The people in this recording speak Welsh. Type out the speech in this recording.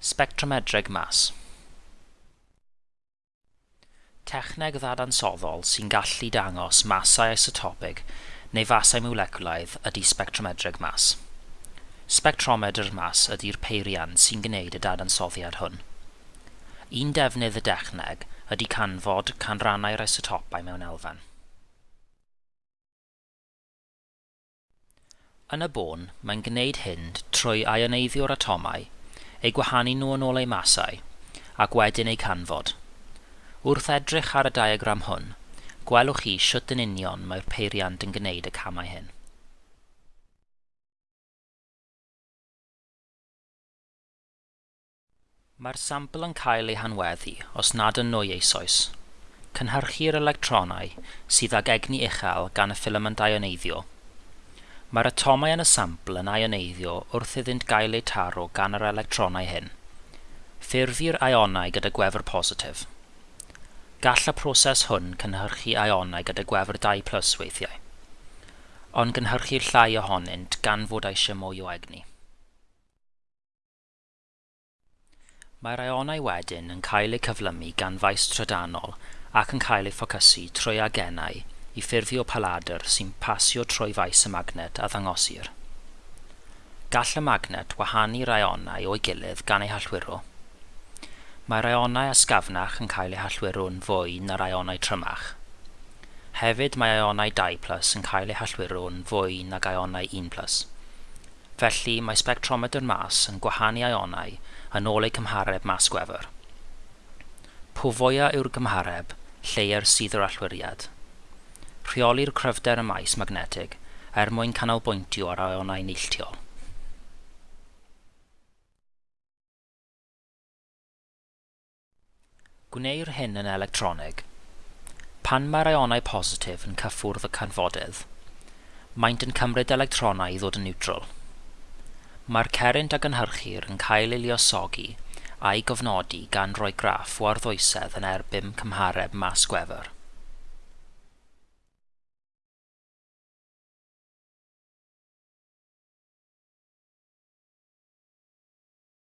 Spectrometric mass. Techneg ddadansoddol sy'n gallu dangos masau isotopig neu fasau moleculaidd ydy spectrometric mass. Spectrometr mas ydy'r peirian sy'n gwneud y dadansoddiad hwn. Un defnydd y dechneg ydy canfod canrannau'r isotopau mewn elfen. Yn y bôn, mae'n gwneud hyn trwy ioneiddiwr atomau eu gwahanu nhw yn ôl eu masau, ac wedyn eu canfod. Wrth edrych ar y diagram hwn, gwelwch chi siwt yn union mae'r peiriant yn gwneud y camau hyn. Mae'r sampl yn cael ei hanweddu os nad yn nwy eisoes. Cynhyrchu'r electronau sydd ag egni uchel gan y ffilament ioneiddio Mae'r atomau yn y sampl yn aioneiddio wrth iddynt gael eu taro gan yr electronau hyn. Ffurfir aionau gyda gwefr positif. Gall y proses hwn cynhyrchu aionau gyda gwefr 2 plus weithiau, ond gynhyrchu'r llai ohonynt gan fod eisiau mwy o egni. Mae'r aionau wedyn yn cael eu cyflymu gan faes trydanol ac yn cael eu ffocysu trwy agenau i ffurfio paladr sy'n pasio trwy faes y magnet a ddangosir. Gall y magnet wahanu'r aionau o'i gilydd gan eu hallwyrw. Mae'r aionau asgafnach yn cael eu hallwiro yn fwy na'r aionau trymach. Hefyd mae ionau 2 yn cael eu hallwiro yn fwy nag ionau 1 Felly mae spectrometr mas yn gwahanu ionau yn ôl eu cymhareb mas gwefr. Pwfoia yw'r gymhareb, lleir sydd yr allwiriad – rheolir cryfder y maes magnetig er mwyn canolbwyntio ar aionau neilltiol. Gwneir hyn yn electronig. Pan mae'r aionau positif yn cyffwrdd y canfodydd, maent yn cymryd electronau i ddod yn neutral. Mae'r cerint a ynhyrchir yn cael ei liosogi a'i gofnodi gan roi graff o arddwysedd yn erbyn cymhareb mas gwefr.